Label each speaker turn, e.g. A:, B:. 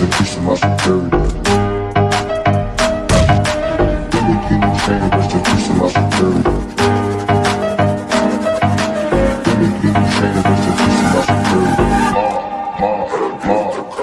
A: increasing my security. When me saying you increasing my security. When my security. Ma, ma, ma.